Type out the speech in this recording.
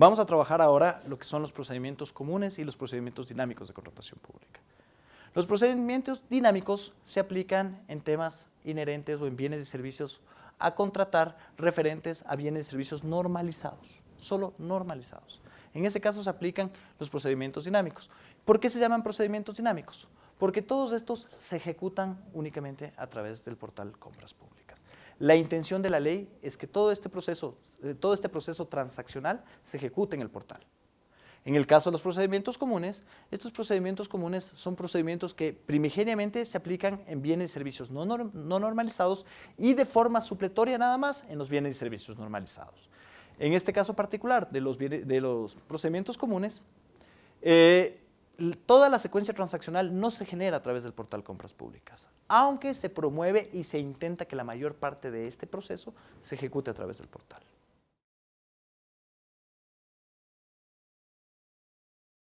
Vamos a trabajar ahora lo que son los procedimientos comunes y los procedimientos dinámicos de contratación pública. Los procedimientos dinámicos se aplican en temas inherentes o en bienes y servicios a contratar referentes a bienes y servicios normalizados, solo normalizados. En ese caso se aplican los procedimientos dinámicos. ¿Por qué se llaman procedimientos dinámicos? Porque todos estos se ejecutan únicamente a través del portal Compras Públicas. La intención de la ley es que todo este proceso, eh, todo este proceso transaccional se ejecute en el portal. En el caso de los procedimientos comunes, estos procedimientos comunes son procedimientos que primigeniamente se aplican en bienes y servicios no, normalizados y de forma supletoria nada más en los bienes y servicios normalizados. En este caso particular de los, procedimientos comunes, eh, toda la secuencia transaccional no se genera a través del portal compras públicas, aunque se promueve y se intenta que la mayor parte de este proceso se ejecute a través del portal.